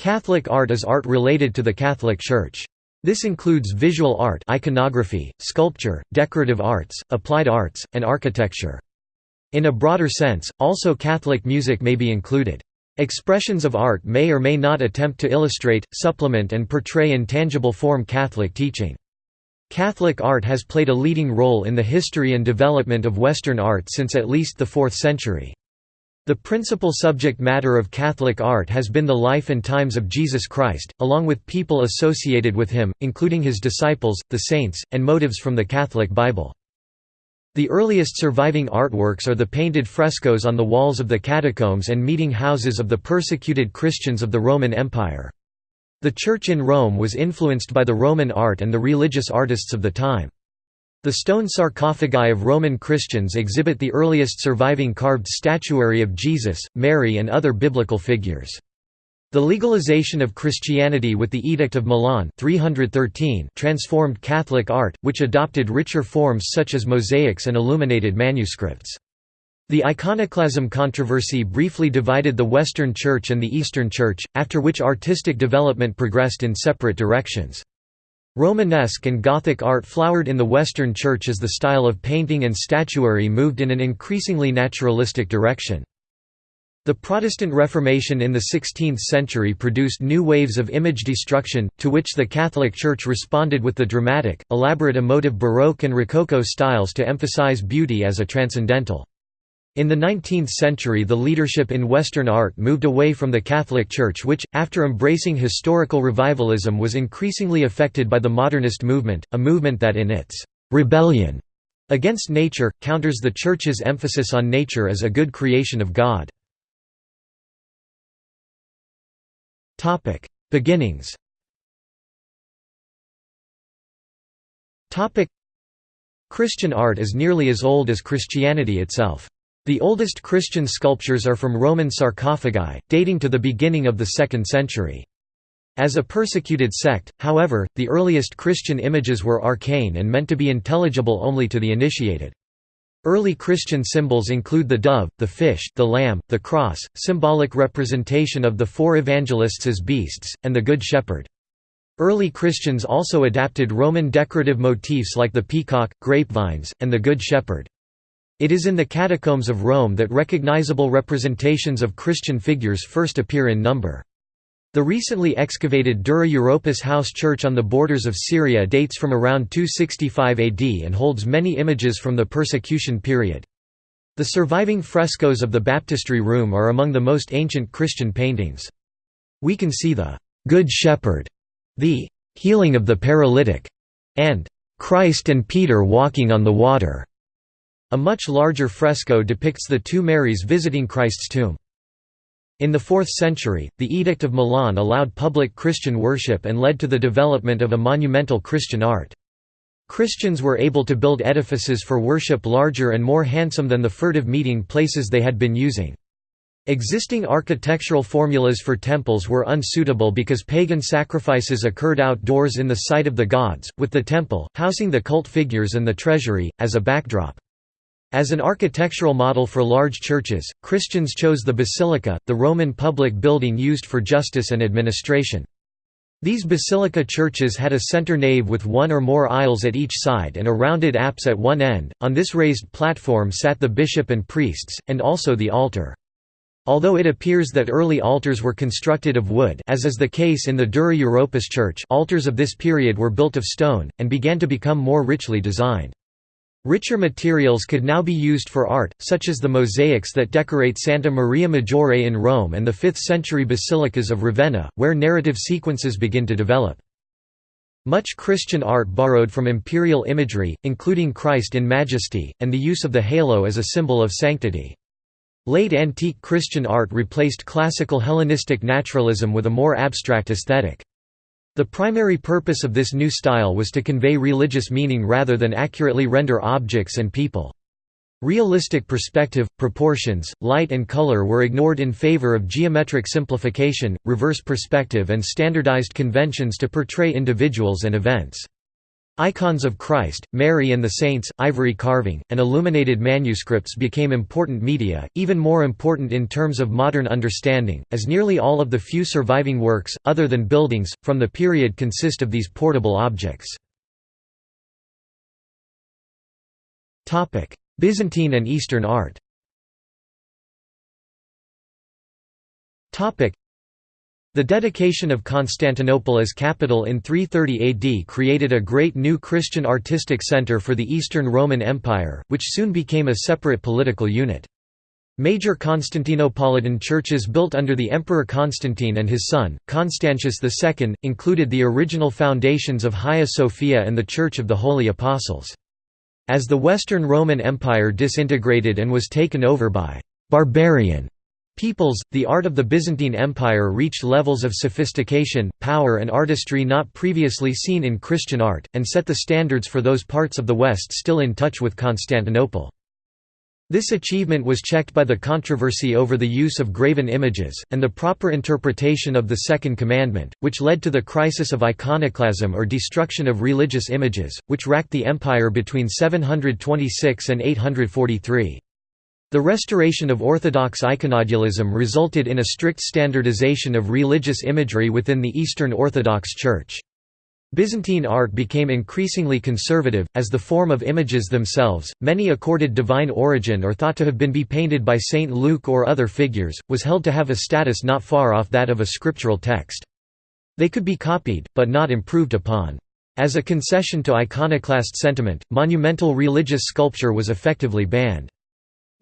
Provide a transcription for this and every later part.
Catholic art is art related to the Catholic Church. This includes visual art iconography, sculpture, decorative arts, applied arts, and architecture. In a broader sense, also Catholic music may be included. Expressions of art may or may not attempt to illustrate, supplement and portray in tangible form Catholic teaching. Catholic art has played a leading role in the history and development of Western art since at least the 4th century. The principal subject matter of Catholic art has been the life and times of Jesus Christ, along with people associated with him, including his disciples, the saints, and motives from the Catholic Bible. The earliest surviving artworks are the painted frescoes on the walls of the catacombs and meeting houses of the persecuted Christians of the Roman Empire. The Church in Rome was influenced by the Roman art and the religious artists of the time. The stone sarcophagi of Roman Christians exhibit the earliest surviving carved statuary of Jesus, Mary and other biblical figures. The legalization of Christianity with the Edict of Milan 313 transformed Catholic art, which adopted richer forms such as mosaics and illuminated manuscripts. The iconoclasm controversy briefly divided the Western Church and the Eastern Church, after which artistic development progressed in separate directions. Romanesque and Gothic art flowered in the Western Church as the style of painting and statuary moved in an increasingly naturalistic direction. The Protestant Reformation in the 16th century produced new waves of image destruction, to which the Catholic Church responded with the dramatic, elaborate emotive Baroque and Rococo styles to emphasize beauty as a transcendental. In the 19th century the leadership in Western art moved away from the Catholic Church which, after embracing historical revivalism was increasingly affected by the modernist movement, a movement that in its «rebellion» against nature, counters the Church's emphasis on nature as a good creation of God. Beginnings Christian art is nearly as old as Christianity itself. The oldest Christian sculptures are from Roman sarcophagi, dating to the beginning of the 2nd century. As a persecuted sect, however, the earliest Christian images were arcane and meant to be intelligible only to the initiated. Early Christian symbols include the dove, the fish, the lamb, the cross, symbolic representation of the four evangelists as beasts, and the Good Shepherd. Early Christians also adapted Roman decorative motifs like the peacock, grapevines, and the Good Shepherd. It is in the catacombs of Rome that recognizable representations of Christian figures first appear in number. The recently excavated Dura Europos house church on the borders of Syria dates from around 265 AD and holds many images from the persecution period. The surviving frescoes of the baptistry room are among the most ancient Christian paintings. We can see the «Good Shepherd», the «Healing of the Paralytic», and «Christ and Peter walking on the water». A much larger fresco depicts the two Marys visiting Christ's tomb. In the 4th century, the Edict of Milan allowed public Christian worship and led to the development of a monumental Christian art. Christians were able to build edifices for worship larger and more handsome than the furtive meeting places they had been using. Existing architectural formulas for temples were unsuitable because pagan sacrifices occurred outdoors in the sight of the gods, with the temple, housing the cult figures and the treasury, as a backdrop. As an architectural model for large churches, Christians chose the basilica, the Roman public building used for justice and administration. These basilica churches had a center nave with one or more aisles at each side and a rounded apse at one end. On this raised platform sat the bishop and priests, and also the altar. Although it appears that early altars were constructed of wood as is the case in the Dura Europos church altars of this period were built of stone, and began to become more richly designed. Richer materials could now be used for art, such as the mosaics that decorate Santa Maria Maggiore in Rome and the 5th-century basilicas of Ravenna, where narrative sequences begin to develop. Much Christian art borrowed from imperial imagery, including Christ in majesty, and the use of the halo as a symbol of sanctity. Late antique Christian art replaced classical Hellenistic naturalism with a more abstract aesthetic. The primary purpose of this new style was to convey religious meaning rather than accurately render objects and people. Realistic perspective, proportions, light and color were ignored in favor of geometric simplification, reverse perspective and standardized conventions to portray individuals and events. Icons of Christ, Mary and the Saints, ivory carving, and illuminated manuscripts became important media, even more important in terms of modern understanding, as nearly all of the few surviving works, other than buildings, from the period consist of these portable objects. Byzantine and Eastern art the dedication of Constantinople as capital in 330 AD created a great new Christian artistic center for the Eastern Roman Empire, which soon became a separate political unit. Major Constantinopolitan churches built under the Emperor Constantine and his son, Constantius II, included the original foundations of Hagia Sophia and the Church of the Holy Apostles. As the Western Roman Empire disintegrated and was taken over by «barbarian» peoples, the art of the Byzantine Empire reached levels of sophistication, power and artistry not previously seen in Christian art, and set the standards for those parts of the West still in touch with Constantinople. This achievement was checked by the controversy over the use of graven images, and the proper interpretation of the Second Commandment, which led to the crisis of iconoclasm or destruction of religious images, which racked the empire between 726 and 843. The restoration of Orthodox iconodulism resulted in a strict standardization of religious imagery within the Eastern Orthodox Church. Byzantine art became increasingly conservative, as the form of images themselves, many accorded divine origin or thought to have been be painted by Saint Luke or other figures, was held to have a status not far off that of a scriptural text. They could be copied, but not improved upon. As a concession to iconoclast sentiment, monumental religious sculpture was effectively banned.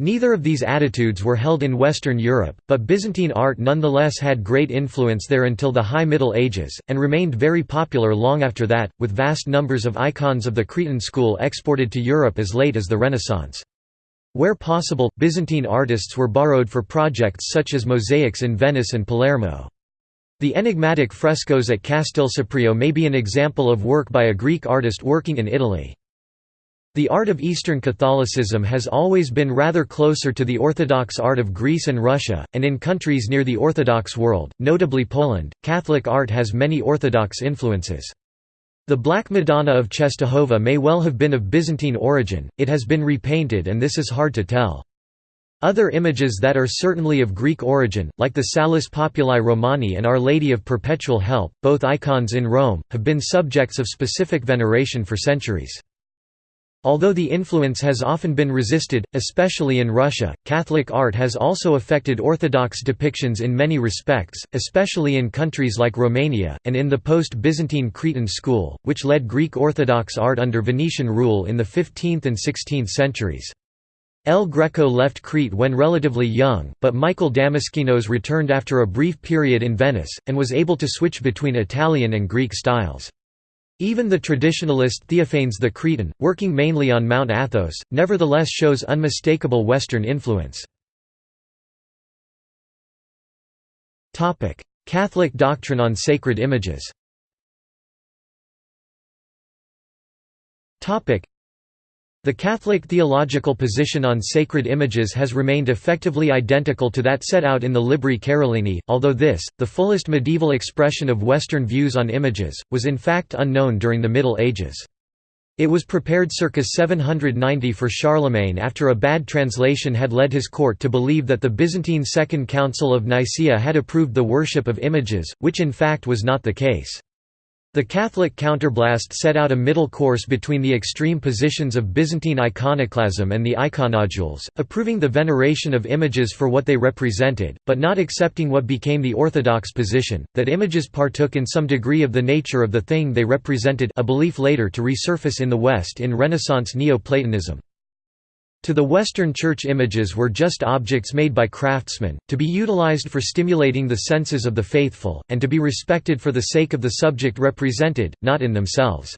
Neither of these attitudes were held in Western Europe, but Byzantine art nonetheless had great influence there until the High Middle Ages, and remained very popular long after that, with vast numbers of icons of the Cretan school exported to Europe as late as the Renaissance. Where possible, Byzantine artists were borrowed for projects such as mosaics in Venice and Palermo. The enigmatic frescoes at Castel Castelseprio may be an example of work by a Greek artist working in Italy. The art of Eastern Catholicism has always been rather closer to the Orthodox art of Greece and Russia, and in countries near the Orthodox world, notably Poland, Catholic art has many Orthodox influences. The Black Madonna of Czestochowa may well have been of Byzantine origin, it has been repainted and this is hard to tell. Other images that are certainly of Greek origin, like the Salus Populi Romani and Our Lady of Perpetual Help, both icons in Rome, have been subjects of specific veneration for centuries. Although the influence has often been resisted, especially in Russia, Catholic art has also affected Orthodox depictions in many respects, especially in countries like Romania, and in the post-Byzantine Cretan school, which led Greek Orthodox art under Venetian rule in the 15th and 16th centuries. El Greco left Crete when relatively young, but Michael Damaskinos returned after a brief period in Venice, and was able to switch between Italian and Greek styles. Even the traditionalist Theophanes the Cretan, working mainly on Mount Athos, nevertheless shows unmistakable Western influence. Catholic doctrine on sacred images the Catholic theological position on sacred images has remained effectively identical to that set out in the Libri Carolini, although this, the fullest medieval expression of Western views on images, was in fact unknown during the Middle Ages. It was prepared circa 790 for Charlemagne after a bad translation had led his court to believe that the Byzantine Second Council of Nicaea had approved the worship of images, which in fact was not the case. The Catholic counterblast set out a middle course between the extreme positions of Byzantine iconoclasm and the iconodules, approving the veneration of images for what they represented, but not accepting what became the orthodox position, that images partook in some degree of the nature of the thing they represented a belief later to resurface in the West in Renaissance Neoplatonism. To the Western Church images were just objects made by craftsmen, to be utilized for stimulating the senses of the faithful, and to be respected for the sake of the subject represented, not in themselves.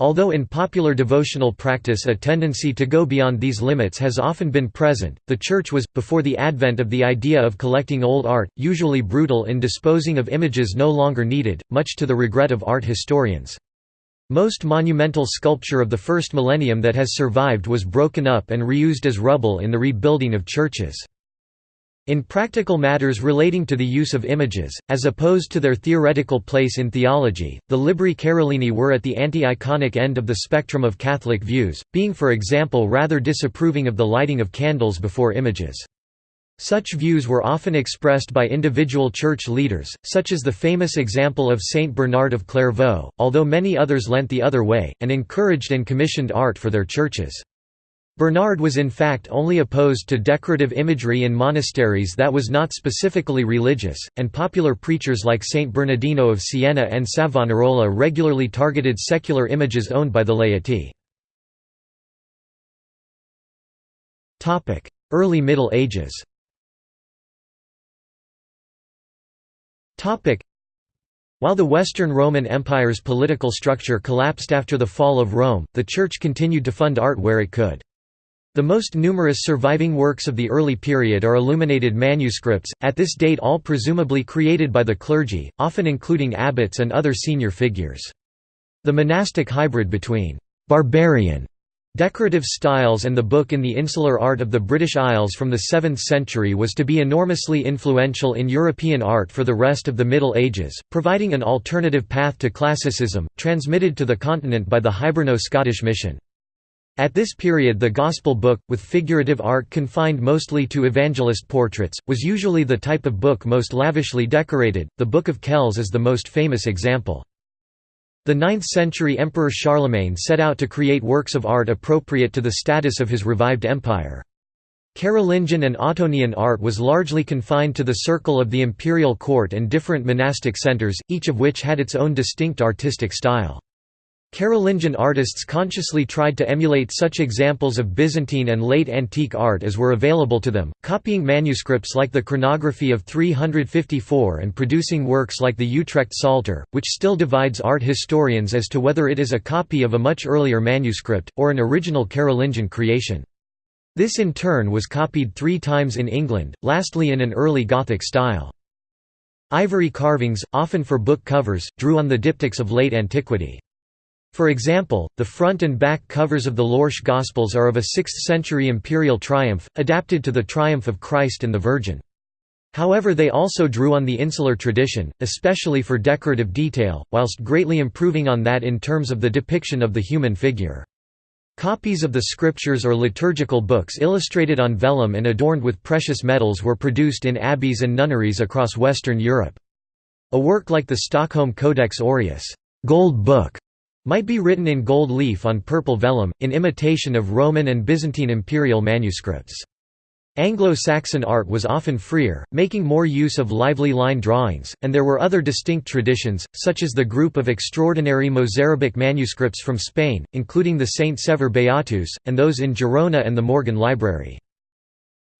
Although in popular devotional practice a tendency to go beyond these limits has often been present, the Church was, before the advent of the idea of collecting old art, usually brutal in disposing of images no longer needed, much to the regret of art historians. Most monumental sculpture of the first millennium that has survived was broken up and reused as rubble in the rebuilding of churches. In practical matters relating to the use of images, as opposed to their theoretical place in theology, the Libri Carolini were at the anti-iconic end of the spectrum of Catholic views, being for example rather disapproving of the lighting of candles before images. Such views were often expressed by individual church leaders, such as the famous example of Saint Bernard of Clairvaux, although many others lent the other way, and encouraged and commissioned art for their churches. Bernard was in fact only opposed to decorative imagery in monasteries that was not specifically religious, and popular preachers like Saint Bernardino of Siena and Savonarola regularly targeted secular images owned by the laity. Early Middle Ages While the Western Roman Empire's political structure collapsed after the fall of Rome, the Church continued to fund art where it could. The most numerous surviving works of the early period are illuminated manuscripts, at this date all presumably created by the clergy, often including abbots and other senior figures. The monastic hybrid between «barbarian» decorative styles and the book in the insular art of the British Isles from the 7th century was to be enormously influential in European art for the rest of the Middle Ages, providing an alternative path to classicism, transmitted to the continent by the Hiberno-Scottish mission. At this period the Gospel book, with figurative art confined mostly to evangelist portraits, was usually the type of book most lavishly decorated, the Book of Kells is the most famous example. The 9th-century Emperor Charlemagne set out to create works of art appropriate to the status of his revived empire. Carolingian and Ottonian art was largely confined to the circle of the imperial court and different monastic centers, each of which had its own distinct artistic style. Carolingian artists consciously tried to emulate such examples of Byzantine and late antique art as were available to them, copying manuscripts like the chronography of 354 and producing works like the Utrecht Psalter, which still divides art historians as to whether it is a copy of a much earlier manuscript, or an original Carolingian creation. This in turn was copied three times in England, lastly in an early Gothic style. Ivory carvings, often for book covers, drew on the diptychs of late antiquity. For example, the front and back covers of the Lorsch Gospels are of a 6th-century imperial triumph, adapted to the triumph of Christ and the Virgin. However they also drew on the insular tradition, especially for decorative detail, whilst greatly improving on that in terms of the depiction of the human figure. Copies of the scriptures or liturgical books illustrated on vellum and adorned with precious metals were produced in abbeys and nunneries across Western Europe. A work like the Stockholm Codex Aureus gold book", might be written in gold leaf on purple vellum, in imitation of Roman and Byzantine imperial manuscripts. Anglo-Saxon art was often freer, making more use of lively line drawings, and there were other distinct traditions, such as the group of extraordinary Mozarabic manuscripts from Spain, including the Saint Sever Beatus, and those in Girona and the Morgan Library.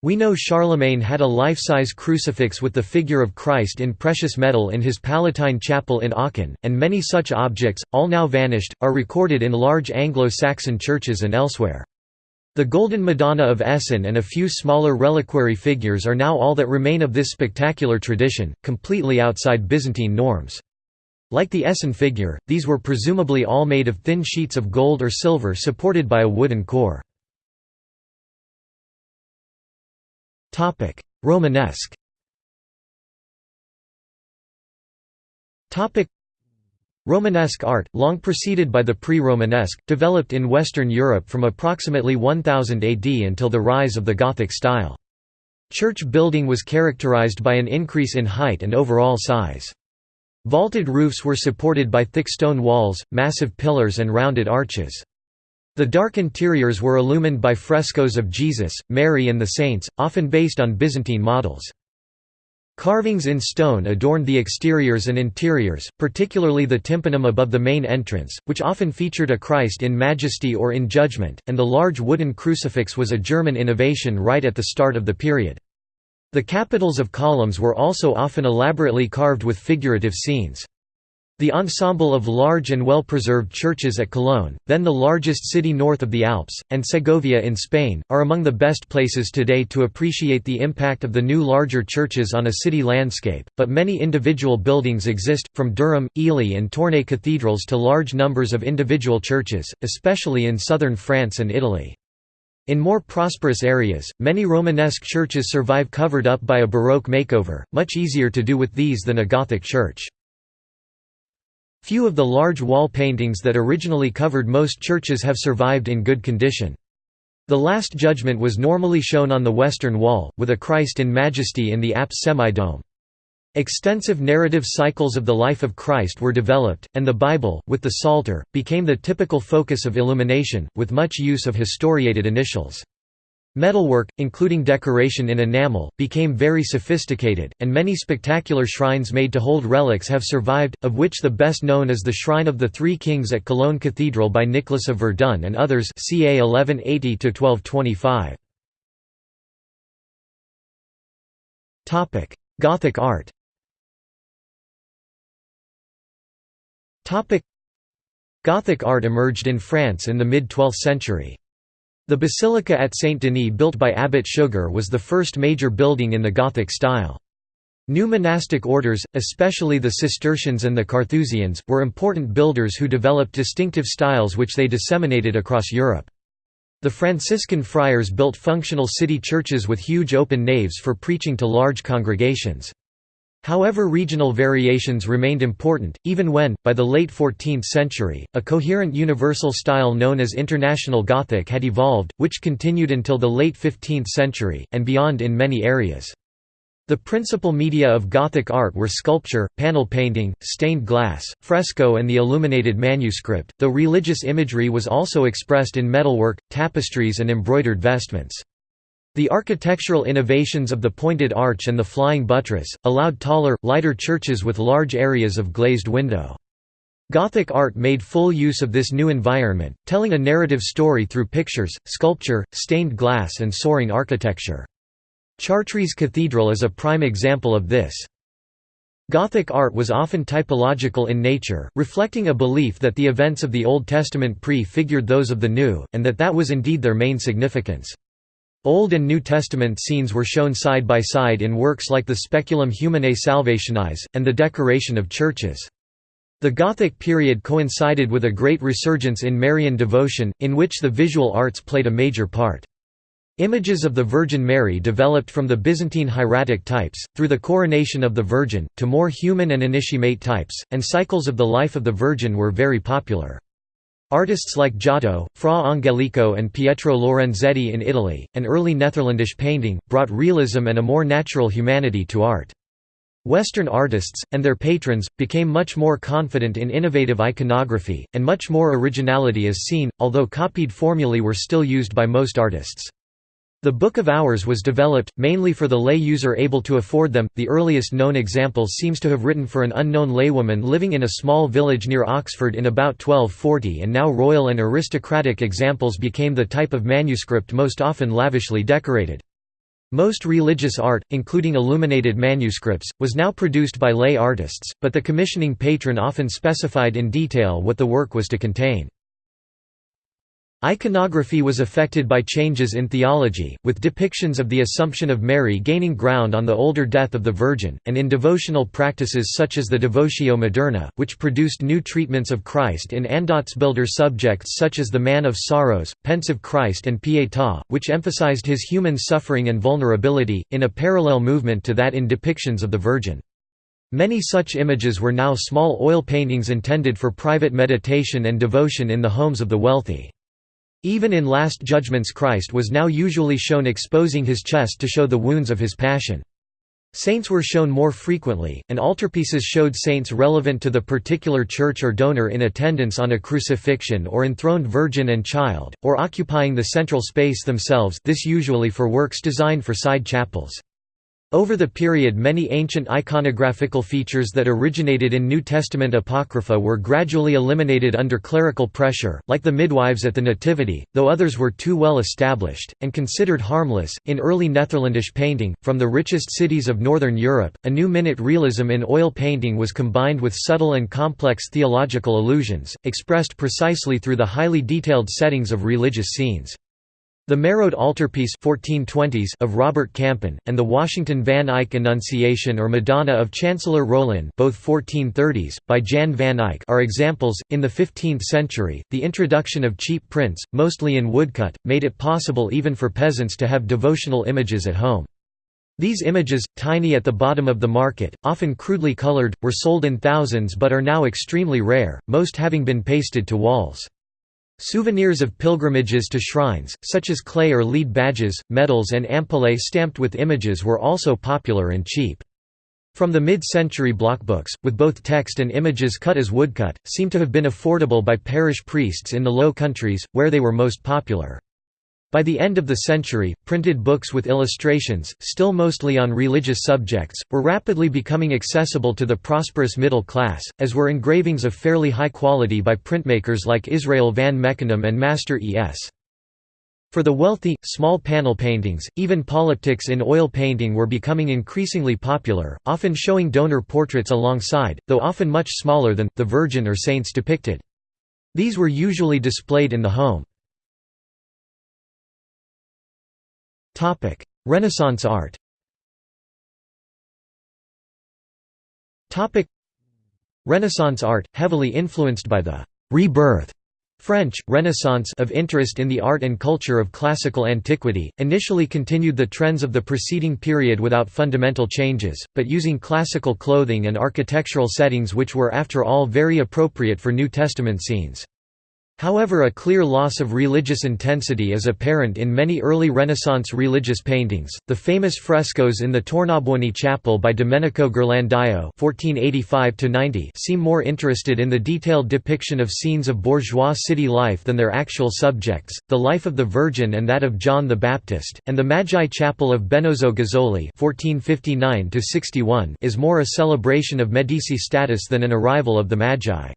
We know Charlemagne had a life-size crucifix with the figure of Christ in precious metal in his Palatine Chapel in Aachen, and many such objects, all now vanished, are recorded in large Anglo-Saxon churches and elsewhere. The Golden Madonna of Essen and a few smaller reliquary figures are now all that remain of this spectacular tradition, completely outside Byzantine norms. Like the Essen figure, these were presumably all made of thin sheets of gold or silver supported by a wooden core. Romanesque Romanesque art, long preceded by the pre-Romanesque, developed in Western Europe from approximately 1000 AD until the rise of the Gothic style. Church building was characterized by an increase in height and overall size. Vaulted roofs were supported by thick stone walls, massive pillars and rounded arches. The dark interiors were illumined by frescoes of Jesus, Mary and the saints, often based on Byzantine models. Carvings in stone adorned the exteriors and interiors, particularly the tympanum above the main entrance, which often featured a Christ in majesty or in judgment, and the large wooden crucifix was a German innovation right at the start of the period. The capitals of columns were also often elaborately carved with figurative scenes. The ensemble of large and well-preserved churches at Cologne, then the largest city north of the Alps, and Segovia in Spain, are among the best places today to appreciate the impact of the new larger churches on a city landscape, but many individual buildings exist, from Durham, Ely and Tournai cathedrals to large numbers of individual churches, especially in southern France and Italy. In more prosperous areas, many Romanesque churches survive covered up by a Baroque makeover, much easier to do with these than a Gothic church. Few of the large wall paintings that originally covered most churches have survived in good condition. The Last Judgment was normally shown on the western wall, with a Christ in majesty in the apse semidome. Extensive narrative cycles of the life of Christ were developed, and the Bible, with the Psalter, became the typical focus of illumination, with much use of historiated initials. Metalwork, including decoration in enamel, became very sophisticated, and many spectacular shrines made to hold relics have survived, of which the best known is the Shrine of the Three Kings at Cologne Cathedral by Nicholas of Verdun and others ca 1180–1225. Gothic art Gothic art emerged in France in the mid-12th century. The basilica at Saint-Denis built by Abbot Suger was the first major building in the Gothic style. New monastic orders, especially the Cistercians and the Carthusians, were important builders who developed distinctive styles which they disseminated across Europe. The Franciscan friars built functional city churches with huge open naves for preaching to large congregations. However regional variations remained important, even when, by the late 14th century, a coherent universal style known as International Gothic had evolved, which continued until the late 15th century, and beyond in many areas. The principal media of Gothic art were sculpture, panel painting, stained glass, fresco and the illuminated manuscript, though religious imagery was also expressed in metalwork, tapestries and embroidered vestments. The architectural innovations of the pointed arch and the flying buttress, allowed taller, lighter churches with large areas of glazed window. Gothic art made full use of this new environment, telling a narrative story through pictures, sculpture, stained glass and soaring architecture. Chartres Cathedral is a prime example of this. Gothic art was often typological in nature, reflecting a belief that the events of the Old Testament prefigured those of the New, and that that was indeed their main significance. Old and New Testament scenes were shown side by side in works like the Speculum Humanae Salvationis, and the decoration of churches. The Gothic period coincided with a great resurgence in Marian devotion, in which the visual arts played a major part. Images of the Virgin Mary developed from the Byzantine hieratic types, through the coronation of the Virgin, to more human and initiate types, and cycles of the life of the Virgin were very popular. Artists like Giotto, Fra Angelico and Pietro Lorenzetti in Italy, and early Netherlandish painting, brought realism and a more natural humanity to art. Western artists, and their patrons, became much more confident in innovative iconography, and much more originality is seen, although copied formulae were still used by most artists. The Book of Hours was developed, mainly for the lay user able to afford them. The earliest known example seems to have written for an unknown laywoman living in a small village near Oxford in about 1240, and now royal and aristocratic examples became the type of manuscript most often lavishly decorated. Most religious art, including illuminated manuscripts, was now produced by lay artists, but the commissioning patron often specified in detail what the work was to contain. Iconography was affected by changes in theology, with depictions of the Assumption of Mary gaining ground on the older death of the Virgin, and in devotional practices such as the Devotio Moderna, which produced new treatments of Christ in Andachtsbilder subjects such as the Man of Sorrows, Pensive Christ and Pietà, which emphasized his human suffering and vulnerability, in a parallel movement to that in depictions of the Virgin. Many such images were now small oil paintings intended for private meditation and devotion in the homes of the wealthy. Even in Last Judgments Christ was now usually shown exposing his chest to show the wounds of his passion. Saints were shown more frequently, and altarpieces showed saints relevant to the particular church or donor in attendance on a crucifixion or enthroned Virgin and Child, or occupying the central space themselves this usually for works designed for side chapels. Over the period many ancient iconographical features that originated in New Testament Apocrypha were gradually eliminated under clerical pressure, like the midwives at the Nativity, though others were too well established, and considered harmless. In early Netherlandish painting, from the richest cities of Northern Europe, a new minute realism in oil painting was combined with subtle and complex theological allusions, expressed precisely through the highly detailed settings of religious scenes. The Mérode altarpiece 1420s of Robert Campin, and the Washington Van Eyck Annunciation or Madonna of Chancellor Rollin both 1430s, by Jan van Eyck are examples. In the 15th century, the introduction of cheap prints, mostly in woodcut, made it possible even for peasants to have devotional images at home. These images, tiny at the bottom of the market, often crudely colored, were sold in thousands but are now extremely rare, most having been pasted to walls. Souvenirs of pilgrimages to shrines, such as clay or lead badges, medals and ampullae stamped with images were also popular and cheap. From the mid-century blockbooks, with both text and images cut as woodcut, seem to have been affordable by parish priests in the Low Countries, where they were most popular. By the end of the century, printed books with illustrations, still mostly on religious subjects, were rapidly becoming accessible to the prosperous middle class, as were engravings of fairly high quality by printmakers like Israel van Meckenem and Master E.S. For the wealthy, small panel paintings, even polyptychs in oil painting were becoming increasingly popular, often showing donor portraits alongside, though often much smaller than, the Virgin or saints depicted. These were usually displayed in the home. Renaissance art. Renaissance art, heavily influenced by the «rebirth» French, Renaissance of interest in the art and culture of classical antiquity, initially continued the trends of the preceding period without fundamental changes, but using classical clothing and architectural settings which were after all very appropriate for New Testament scenes. However a clear loss of religious intensity is apparent in many early Renaissance religious paintings. The famous frescoes in the Tornabuoni Chapel by Domenico Ghirlandaio (1485–90) seem more interested in the detailed depiction of scenes of bourgeois city life than their actual subjects. The life of the Virgin and that of John the Baptist, and the Magi Chapel of Benozzo Gozzoli (1459–61) is more a celebration of Medici status than an arrival of the Magi.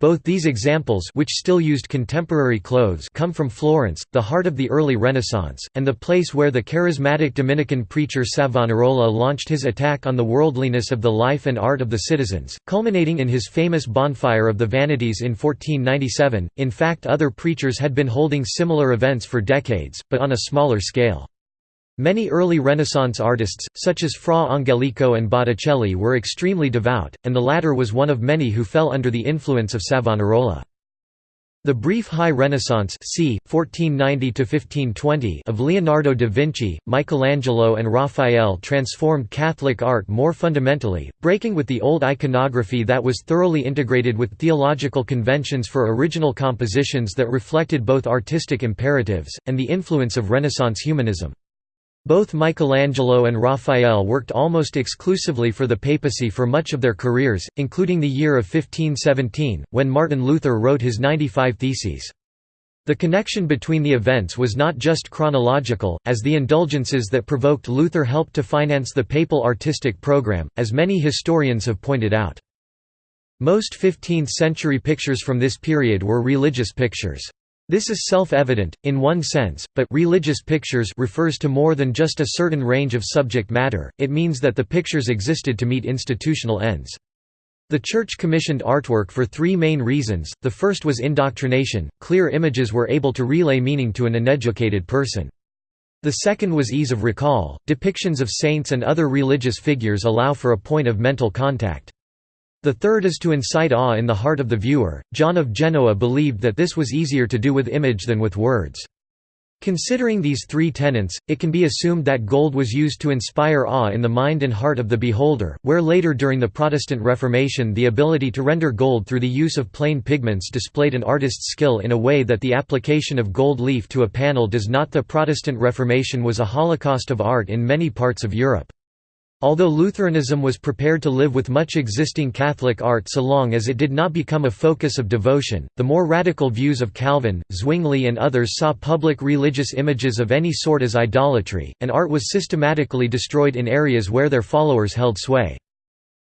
Both these examples which still used contemporary clothes come from Florence, the heart of the early Renaissance, and the place where the charismatic Dominican preacher Savonarola launched his attack on the worldliness of the life and art of the citizens, culminating in his famous Bonfire of the Vanities in 1497. In fact other preachers had been holding similar events for decades, but on a smaller scale. Many early Renaissance artists, such as Fra Angelico and Botticelli were extremely devout, and the latter was one of many who fell under the influence of Savonarola. The brief High Renaissance c. 1490 of Leonardo da Vinci, Michelangelo and Raphael transformed Catholic art more fundamentally, breaking with the old iconography that was thoroughly integrated with theological conventions for original compositions that reflected both artistic imperatives, and the influence of Renaissance humanism. Both Michelangelo and Raphael worked almost exclusively for the papacy for much of their careers, including the year of 1517, when Martin Luther wrote his 95 Theses. The connection between the events was not just chronological, as the indulgences that provoked Luther helped to finance the papal artistic program, as many historians have pointed out. Most 15th-century pictures from this period were religious pictures. This is self-evident, in one sense, but religious pictures refers to more than just a certain range of subject matter, it means that the pictures existed to meet institutional ends. The Church commissioned artwork for three main reasons, the first was indoctrination, clear images were able to relay meaning to an uneducated person. The second was ease of recall, depictions of saints and other religious figures allow for a point of mental contact. The third is to incite awe in the heart of the viewer. John of Genoa believed that this was easier to do with image than with words. Considering these three tenets, it can be assumed that gold was used to inspire awe in the mind and heart of the beholder, where later during the Protestant Reformation the ability to render gold through the use of plain pigments displayed an artist's skill in a way that the application of gold leaf to a panel does not. The Protestant Reformation was a holocaust of art in many parts of Europe. Although Lutheranism was prepared to live with much existing Catholic art so long as it did not become a focus of devotion, the more radical views of Calvin, Zwingli and others saw public religious images of any sort as idolatry, and art was systematically destroyed in areas where their followers held sway.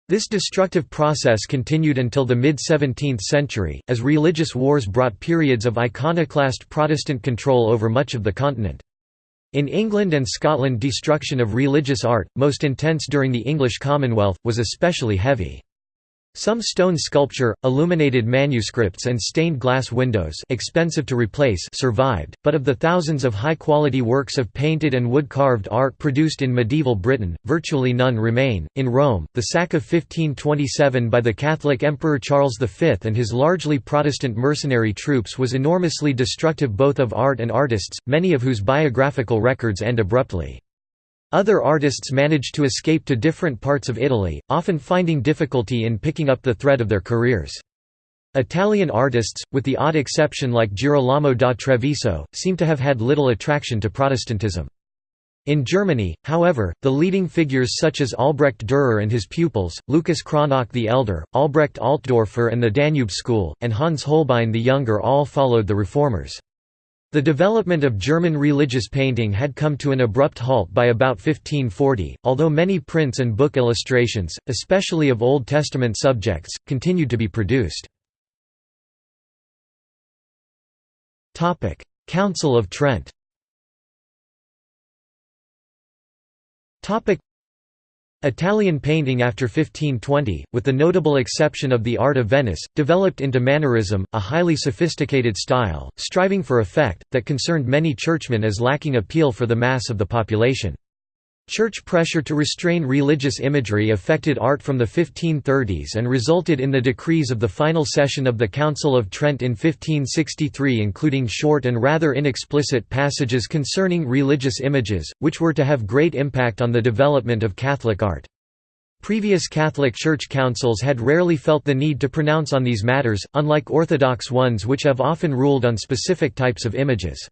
This destructive process continued until the mid-17th century, as religious wars brought periods of iconoclast Protestant control over much of the continent. In England and Scotland destruction of religious art, most intense during the English Commonwealth, was especially heavy. Some stone sculpture, illuminated manuscripts and stained glass windows expensive to replace survived, but of the thousands of high-quality works of painted and wood-carved art produced in medieval Britain, virtually none remain. In Rome, the sack of 1527 by the Catholic Emperor Charles V and his largely Protestant mercenary troops was enormously destructive both of art and artists, many of whose biographical records end abruptly. Other artists managed to escape to different parts of Italy, often finding difficulty in picking up the thread of their careers. Italian artists, with the odd exception like Girolamo da Treviso, seem to have had little attraction to Protestantism. In Germany, however, the leading figures such as Albrecht Dürer and his pupils, Lucas Cranach the Elder, Albrecht Altdorfer and the Danube School, and Hans Holbein the Younger all followed the reformers. The development of German religious painting had come to an abrupt halt by about 1540, although many prints and book illustrations, especially of Old Testament subjects, continued to be produced. Council of Trent Italian painting after 1520, with the notable exception of the art of Venice, developed into Mannerism, a highly sophisticated style, striving for effect, that concerned many churchmen as lacking appeal for the mass of the population. Church pressure to restrain religious imagery affected art from the 1530s and resulted in the decrees of the final session of the Council of Trent in 1563 including short and rather inexplicit passages concerning religious images, which were to have great impact on the development of Catholic art. Previous Catholic Church councils had rarely felt the need to pronounce on these matters, unlike Orthodox ones which have often ruled on specific types of images.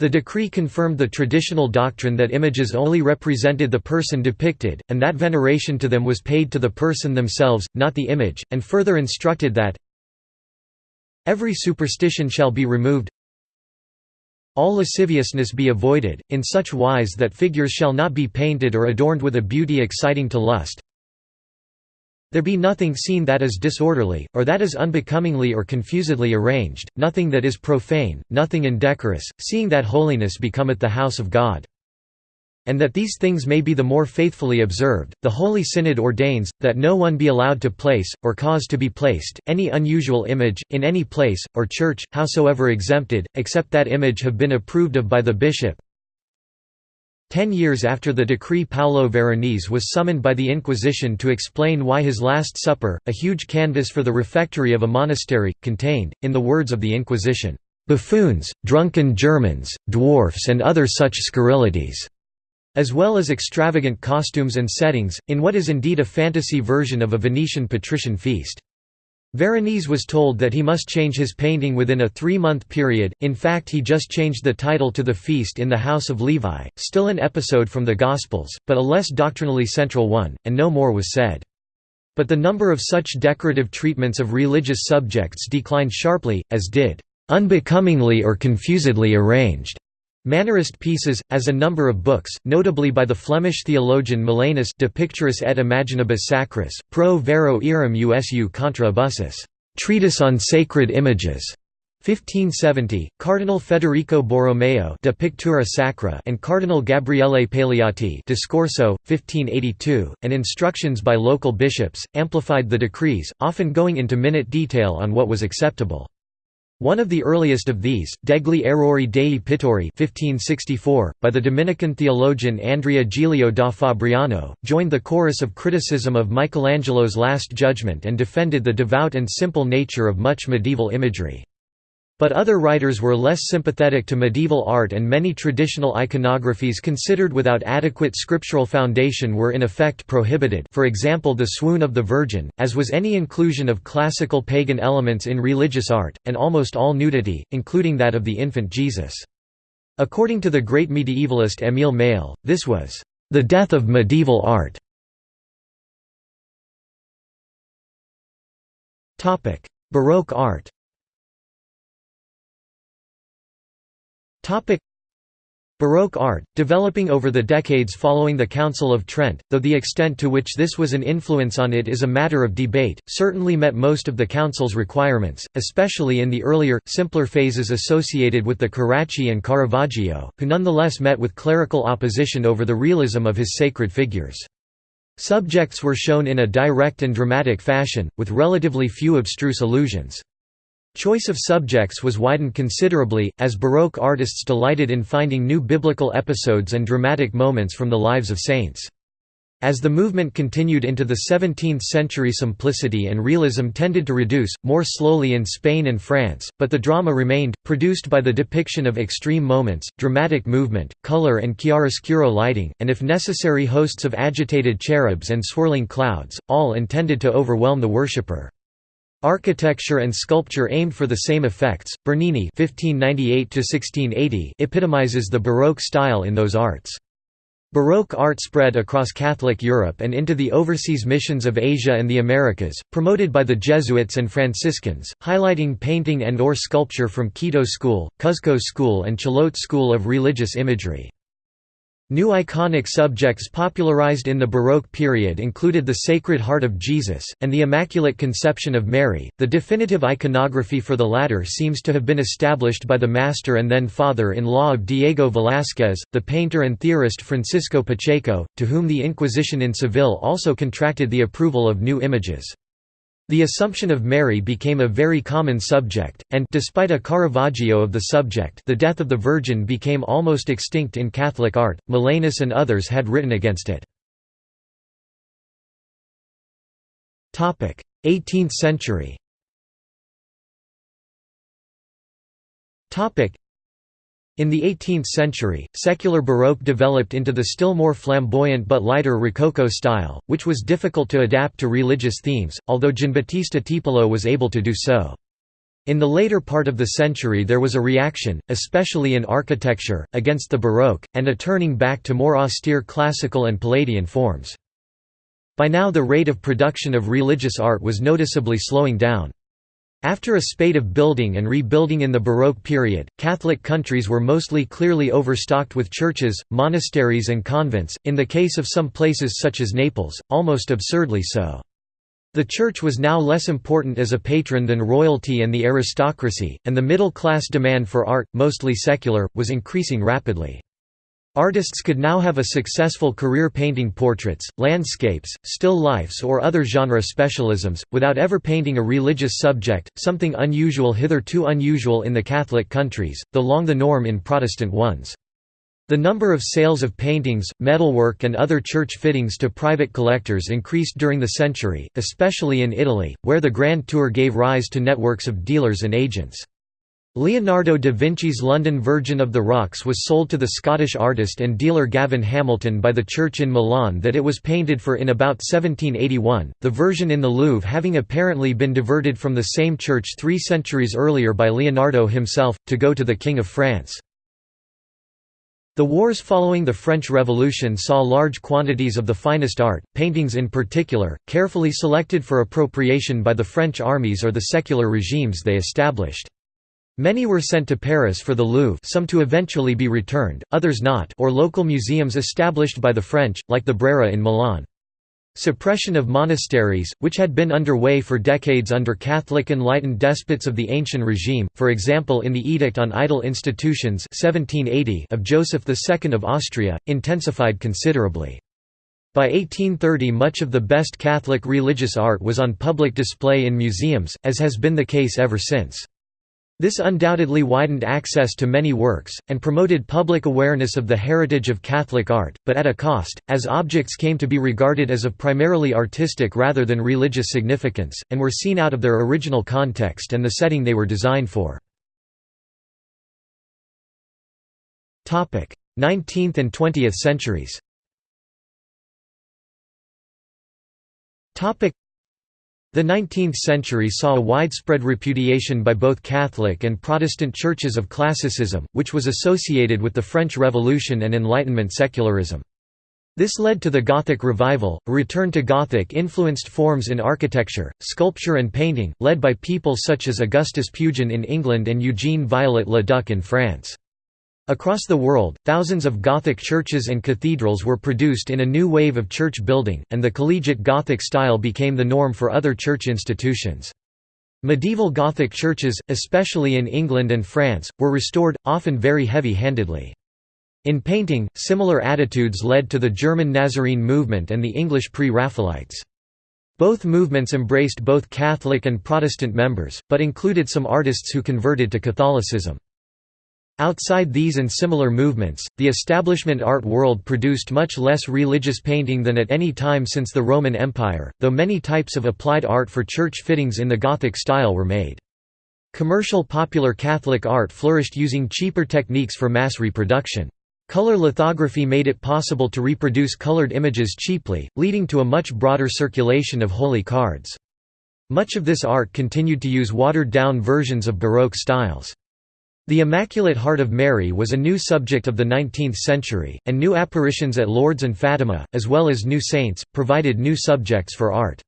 The decree confirmed the traditional doctrine that images only represented the person depicted, and that veneration to them was paid to the person themselves, not the image, and further instructed that every superstition shall be removed all lasciviousness be avoided, in such wise that figures shall not be painted or adorned with a beauty exciting to lust, there be nothing seen that is disorderly, or that is unbecomingly or confusedly arranged, nothing that is profane, nothing indecorous, seeing that holiness becometh the house of God. And that these things may be the more faithfully observed, the Holy Synod ordains, that no one be allowed to place, or cause to be placed, any unusual image, in any place, or church, howsoever exempted, except that image have been approved of by the bishop, Ten years after the decree Paolo Veronese was summoned by the Inquisition to explain why his Last Supper, a huge canvas for the refectory of a monastery, contained, in the words of the Inquisition, "...buffoons, drunken Germans, dwarfs and other such scurrilities." as well as extravagant costumes and settings, in what is indeed a fantasy version of a Venetian patrician feast. Veronese was told that he must change his painting within a three-month period, in fact he just changed the title to The Feast in the House of Levi, still an episode from the Gospels, but a less doctrinally central one, and no more was said. But the number of such decorative treatments of religious subjects declined sharply, as did unbecomingly or confusedly arranged Mannerist pieces, as a number of books, notably by the Flemish theologian Molanus De Picturis et Imaginibus Sacris, Pro Vero earum Usu contra Abusus, Treatise on Sacred Images, 1570, Cardinal Federico Borromeo De Pictura Sacra and Cardinal Gabriele Paleotti Discorso, 1582, and instructions by local bishops, amplified the decrees, often going into minute detail on what was acceptable. One of the earliest of these, Degli Errori dei Pittori 1564, by the Dominican theologian Andrea Gilio da Fabriano, joined the chorus of criticism of Michelangelo's Last Judgment and defended the devout and simple nature of much medieval imagery. But other writers were less sympathetic to medieval art and many traditional iconographies considered without adequate scriptural foundation were in effect prohibited for example the swoon of the Virgin, as was any inclusion of classical pagan elements in religious art, and almost all nudity, including that of the infant Jesus. According to the great medievalist Émile Mâle, this was, "...the death of medieval art." Baroque art Baroque art, developing over the decades following the Council of Trent, though the extent to which this was an influence on it is a matter of debate, certainly met most of the Council's requirements, especially in the earlier, simpler phases associated with the Carracci and Caravaggio, who nonetheless met with clerical opposition over the realism of his sacred figures. Subjects were shown in a direct and dramatic fashion, with relatively few abstruse allusions. Choice of subjects was widened considerably, as Baroque artists delighted in finding new biblical episodes and dramatic moments from the lives of saints. As the movement continued into the 17th century simplicity and realism tended to reduce, more slowly in Spain and France, but the drama remained, produced by the depiction of extreme moments, dramatic movement, color and chiaroscuro lighting, and if necessary hosts of agitated cherubs and swirling clouds, all intended to overwhelm the worshipper. Architecture and sculpture aimed for the same effects. Bernini (1598–1680) epitomizes the Baroque style in those arts. Baroque art spread across Catholic Europe and into the overseas missions of Asia and the Americas, promoted by the Jesuits and Franciscans, highlighting painting and or sculpture from Quito School, Cuzco School and Chilote School of Religious Imagery. New iconic subjects popularized in the Baroque period included the Sacred Heart of Jesus, and the Immaculate Conception of Mary. The definitive iconography for the latter seems to have been established by the master and then father in law of Diego Velázquez, the painter and theorist Francisco Pacheco, to whom the Inquisition in Seville also contracted the approval of new images. The Assumption of Mary became a very common subject, and despite a Caravaggio of the subject the death of the Virgin became almost extinct in Catholic art, Molanus and others had written against it. 18th century in the 18th century, secular Baroque developed into the still more flamboyant but lighter Rococo style, which was difficult to adapt to religious themes, although Giambattista Tiepolo was able to do so. In the later part of the century there was a reaction, especially in architecture, against the Baroque, and a turning back to more austere classical and Palladian forms. By now the rate of production of religious art was noticeably slowing down. After a spate of building and rebuilding in the Baroque period, Catholic countries were mostly clearly overstocked with churches, monasteries and convents, in the case of some places such as Naples, almost absurdly so. The Church was now less important as a patron than royalty and the aristocracy, and the middle-class demand for art, mostly secular, was increasing rapidly. Artists could now have a successful career painting portraits, landscapes, still lifes or other genre specialisms, without ever painting a religious subject, something unusual hitherto unusual in the Catholic countries, though long the norm in Protestant ones. The number of sales of paintings, metalwork and other church fittings to private collectors increased during the century, especially in Italy, where the Grand Tour gave rise to networks of dealers and agents. Leonardo da Vinci's London Virgin of the Rocks was sold to the Scottish artist and dealer Gavin Hamilton by the church in Milan that it was painted for in about 1781, the version in the Louvre having apparently been diverted from the same church three centuries earlier by Leonardo himself, to go to the King of France. The wars following the French Revolution saw large quantities of the finest art, paintings in particular, carefully selected for appropriation by the French armies or the secular regimes they established. Many were sent to Paris for the Louvre some to eventually be returned, others not or local museums established by the French, like the Brera in Milan. Suppression of monasteries, which had been underway for decades under Catholic enlightened despots of the ancient regime, for example in the Edict on Idle Institutions 1780 of Joseph II of Austria, intensified considerably. By 1830 much of the best Catholic religious art was on public display in museums, as has been the case ever since. This undoubtedly widened access to many works, and promoted public awareness of the heritage of Catholic art, but at a cost, as objects came to be regarded as of primarily artistic rather than religious significance, and were seen out of their original context and the setting they were designed for. 19th and 20th centuries the 19th century saw a widespread repudiation by both Catholic and Protestant churches of classicism, which was associated with the French Revolution and Enlightenment secularism. This led to the Gothic revival, a return to Gothic-influenced forms in architecture, sculpture and painting, led by people such as Augustus Pugin in England and Eugene Viollet-le-Duc in France. Across the world, thousands of Gothic churches and cathedrals were produced in a new wave of church building, and the collegiate Gothic style became the norm for other church institutions. Medieval Gothic churches, especially in England and France, were restored, often very heavy-handedly. In painting, similar attitudes led to the German Nazarene movement and the English Pre-Raphaelites. Both movements embraced both Catholic and Protestant members, but included some artists who converted to Catholicism. Outside these and similar movements, the establishment art world produced much less religious painting than at any time since the Roman Empire, though many types of applied art for church fittings in the Gothic style were made. Commercial popular Catholic art flourished using cheaper techniques for mass reproduction. Color lithography made it possible to reproduce colored images cheaply, leading to a much broader circulation of holy cards. Much of this art continued to use watered-down versions of Baroque styles. The Immaculate Heart of Mary was a new subject of the 19th century, and new apparitions at Lourdes and Fatima, as well as new saints, provided new subjects for art.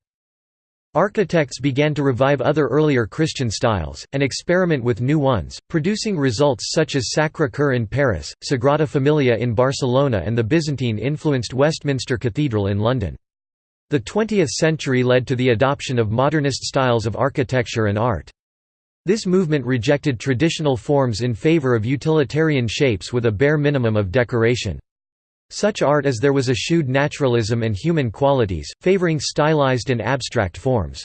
Architects began to revive other earlier Christian styles, and experiment with new ones, producing results such as Sacré-Cœur in Paris, Sagrada Familia in Barcelona and the Byzantine-influenced Westminster Cathedral in London. The 20th century led to the adoption of modernist styles of architecture and art. This movement rejected traditional forms in favor of utilitarian shapes with a bare minimum of decoration. Such art as there was eschewed naturalism and human qualities, favoring stylized and abstract forms.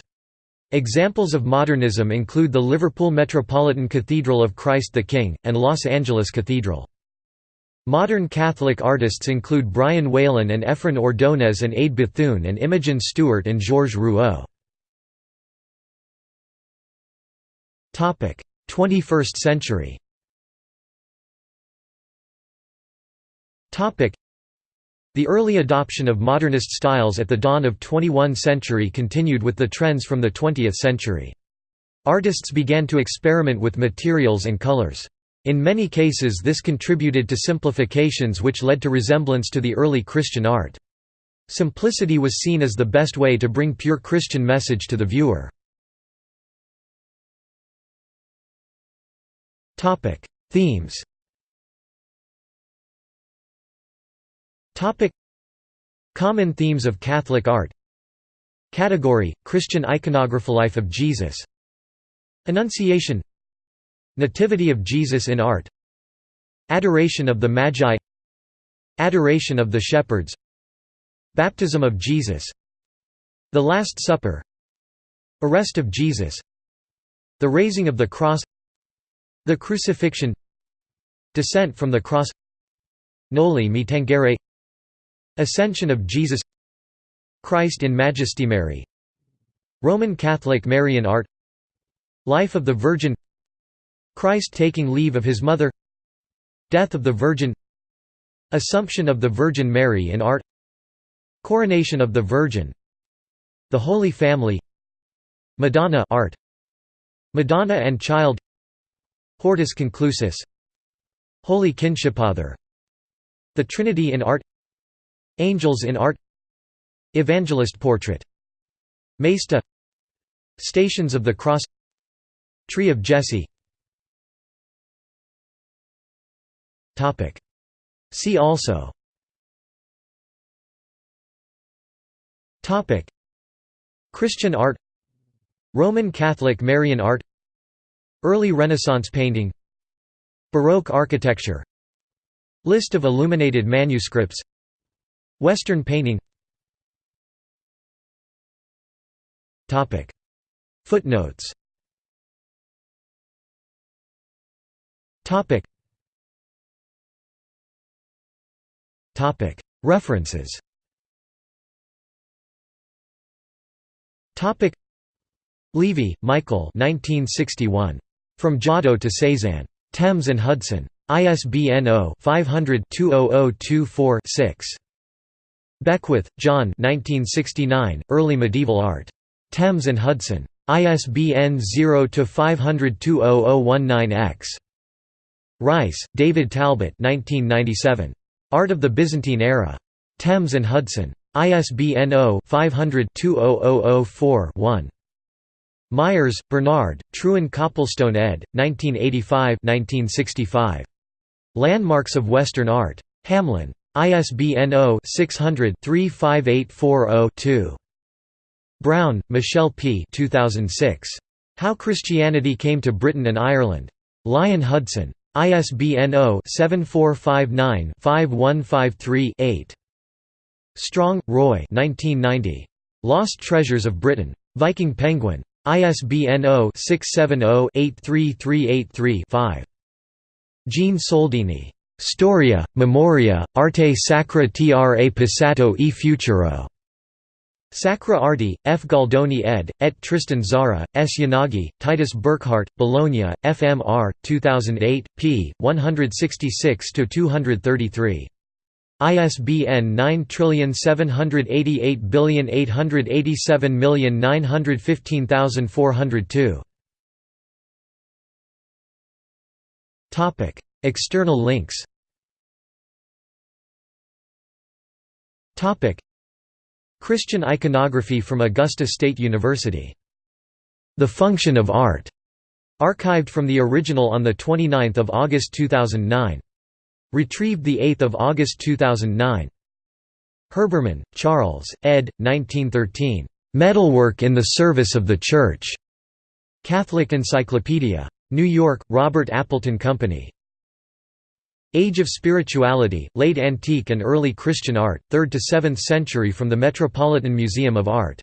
Examples of modernism include the Liverpool Metropolitan Cathedral of Christ the King, and Los Angeles Cathedral. Modern Catholic artists include Brian Whelan and Efren Ordonez and Ade Bethune and Imogen Stuart and Georges Rouault. 21st century the early adoption of modernist styles at the dawn of 21 century continued with the trends from the 20th century. Artists began to experiment with materials and colors. In many cases this contributed to simplifications which led to resemblance to the early Christian art. Simplicity was seen as the best way to bring pure Christian message to the viewer. Themes Topic. Common themes of Catholic art Category – Christian iconography Life of Jesus Annunciation Nativity of Jesus in art Adoration of the Magi Adoration of the Shepherds Baptism of Jesus The Last Supper Arrest of Jesus The Raising of the Cross The Crucifixion. Descent from the Cross. Noli me tangere. Ascension of Jesus. Christ in Majesty Mary. Roman Catholic Marian art. Life of the Virgin. Christ taking leave of his mother. Death of the Virgin. Assumption of the Virgin Mary in art. Coronation of the Virgin. The Holy Family. Madonna art. Madonna and Child Hortus Conclusus. Holy Kinshipother The Trinity in art. Angels in Art. Evangelist Portrait. Maesta. Stations of the Cross. Tree of Jesse. See also. Christian art. Roman Catholic Marian art Early Renaissance painting. Baroque architecture. List of illuminated manuscripts. Western painting. Footnotes. References. Levey, Michael 1961. From Giotto to Cézanne. Thames and Hudson. ISBN 0-500-20024-6. Beckwith, John Early Medieval Art. Thames and Hudson. ISBN 0-500-20019-X. Rice, David Talbot Art of the Byzantine Era. Thames and Hudson. ISBN 0-500-20004-1. Myers, Bernard, Trewin Copplestone ed. 1985 1965. Landmarks of Western Art. Hamlyn. ISBN 0-600-35840-2. Brown, Michelle P. 2006. How Christianity Came to Britain and Ireland. Lion Hudson. ISBN 0-7459-5153-8. Strong, Roy 1990. Lost Treasures of Britain. Viking Penguin. ISBN 0-670-83383-5. Jean Soldini. Storia, Memoria, Arte Sacra tra passato e futuro. Sacra Arti, F. Gualdoni ed., et Tristan Tzara, S. Yanagi, Titus Burckhardt, Bologna, FMR, 2008, p. 166–233. ISBN 9788887915402. External links Topic: Christian iconography from Augusta State University. The Function of Art, archived from the original on 29 August 2009. Retrieved 8 August 2009. Herbermann, Charles, ed. 1913. Metalwork in the Service of the Church. Catholic Encyclopedia. New York, Robert Appleton Company. Age of Spirituality, Late Antique and Early Christian Art, 3rd to 7th century from the Metropolitan Museum of Art